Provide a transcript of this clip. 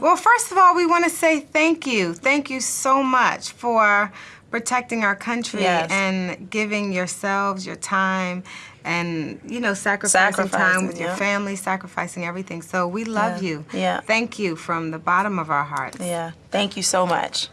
Well, first of all, we want to say thank you. Thank you so much for protecting our country Yes. and giving yourselves your time and, you know, sacrificing, time with with your family, sacrificing everything. So we love Yeah. you. Yeah. Thank you from the bottom of our hearts. Yeah. Thank you so much.